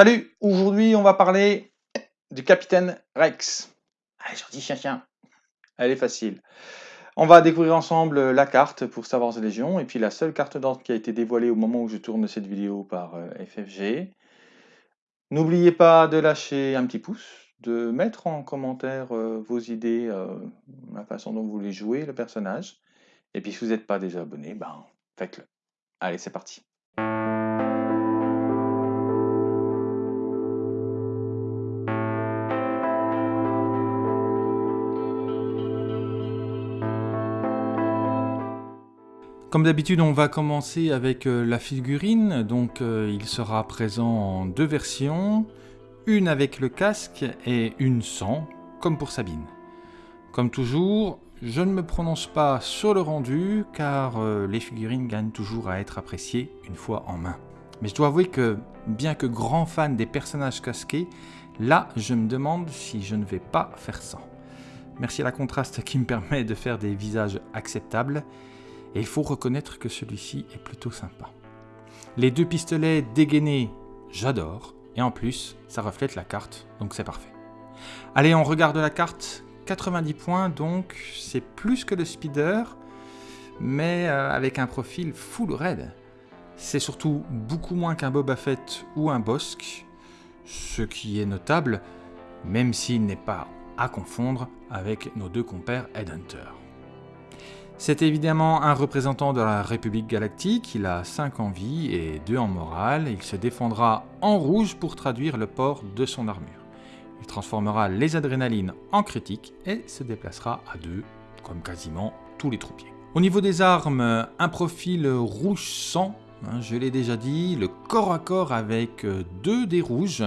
Salut, aujourd'hui on va parler du capitaine Rex. Allez, je dis chien chien. Elle est facile. On va découvrir ensemble la carte pour Star Wars Légion et puis la seule carte d'ordre qui a été dévoilée au moment où je tourne cette vidéo par euh, FFG. N'oubliez pas de lâcher un petit pouce, de mettre en commentaire euh, vos idées, euh, la façon dont vous voulez jouer le personnage. Et puis si vous n'êtes pas déjà abonné, ben faites-le. Allez, c'est parti. Comme d'habitude, on va commencer avec euh, la figurine. Donc, euh, il sera présent en deux versions, une avec le casque et une sans, comme pour Sabine. Comme toujours, je ne me prononce pas sur le rendu, car euh, les figurines gagnent toujours à être appréciées une fois en main. Mais je dois avouer que, bien que grand fan des personnages casqués, là, je me demande si je ne vais pas faire sans. Merci à la contraste qui me permet de faire des visages acceptables, et il faut reconnaître que celui-ci est plutôt sympa. Les deux pistolets dégainés, j'adore, et en plus, ça reflète la carte, donc c'est parfait. Allez, on regarde la carte, 90 points, donc c'est plus que le speeder, mais euh, avec un profil full red. C'est surtout beaucoup moins qu'un Boba Fett ou un Bosque, ce qui est notable, même s'il n'est pas à confondre avec nos deux compères Headhunter. C'est évidemment un représentant de la République Galactique, il a 5 en vie et 2 en morale, il se défendra en rouge pour traduire le port de son armure. Il transformera les adrénalines en critiques et se déplacera à 2, comme quasiment tous les troupiers. Au niveau des armes, un profil rouge sang, hein, je l'ai déjà dit, le corps à corps avec 2 dés rouges,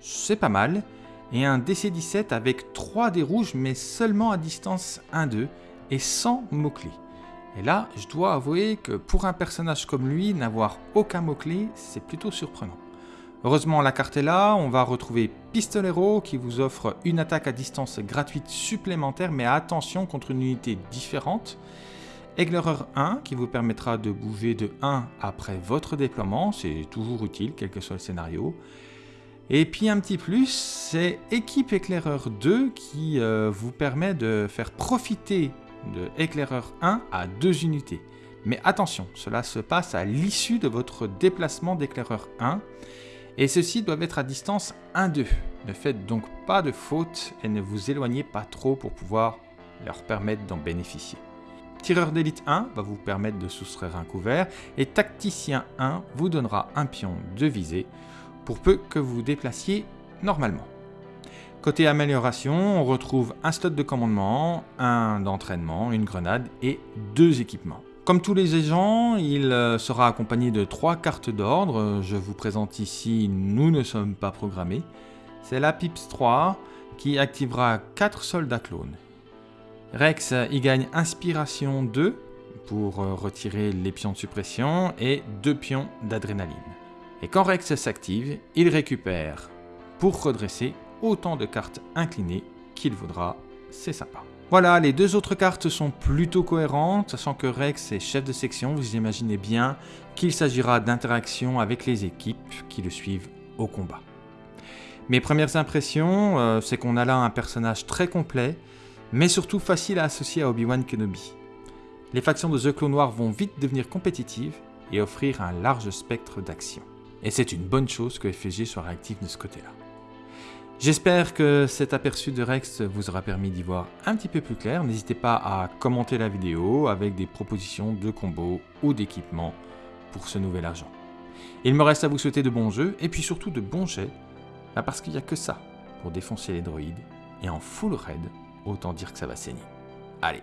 c'est pas mal, et un DC-17 avec 3 dés rouges mais seulement à distance 1-2, et sans mots-clés. Et là, je dois avouer que pour un personnage comme lui, n'avoir aucun mot-clé, c'est plutôt surprenant. Heureusement, la carte est là, on va retrouver Pistolero qui vous offre une attaque à distance gratuite supplémentaire, mais attention contre une unité différente. Eglerer 1 qui vous permettra de bouger de 1 après votre déploiement, c'est toujours utile quel que soit le scénario. Et puis un petit plus, c'est Équipe Éclaireur 2 qui euh, vous permet de faire profiter de éclaireur 1 à 2 unités. Mais attention, cela se passe à l'issue de votre déplacement d'éclaireur 1, et ceux-ci doivent être à distance 1-2. Ne faites donc pas de faute et ne vous éloignez pas trop pour pouvoir leur permettre d'en bénéficier. Tireur d'élite 1 va vous permettre de soustraire un couvert, et Tacticien 1 vous donnera un pion de visée, pour peu que vous vous déplaciez normalement. Côté amélioration, on retrouve un slot de commandement, un d'entraînement, une grenade et deux équipements. Comme tous les agents, il euh, sera accompagné de trois cartes d'ordre. Je vous présente ici « Nous ne sommes pas programmés ». C'est la PIPS 3 qui activera 4 soldats clones. Rex y gagne Inspiration 2 pour euh, retirer les pions de suppression et 2 pions d'adrénaline. Et quand Rex s'active, il récupère, pour redresser, autant de cartes inclinées qu'il voudra, c'est sympa. Voilà, les deux autres cartes sont plutôt cohérentes, sachant que Rex est chef de section, vous imaginez bien qu'il s'agira d'interactions avec les équipes qui le suivent au combat. Mes premières impressions, euh, c'est qu'on a là un personnage très complet, mais surtout facile à associer à Obi-Wan Kenobi. Les factions de The Clone Noir vont vite devenir compétitives et offrir un large spectre d'action. Et c'est une bonne chose que FG soit réactif de ce côté-là. J'espère que cet aperçu de Rex vous aura permis d'y voir un petit peu plus clair. N'hésitez pas à commenter la vidéo avec des propositions de combos ou d'équipements pour ce nouvel argent. Il me reste à vous souhaiter de bons jeux et puis surtout de bons jets, parce qu'il n'y a que ça pour défoncer les droïdes et en full raid, autant dire que ça va saigner. Allez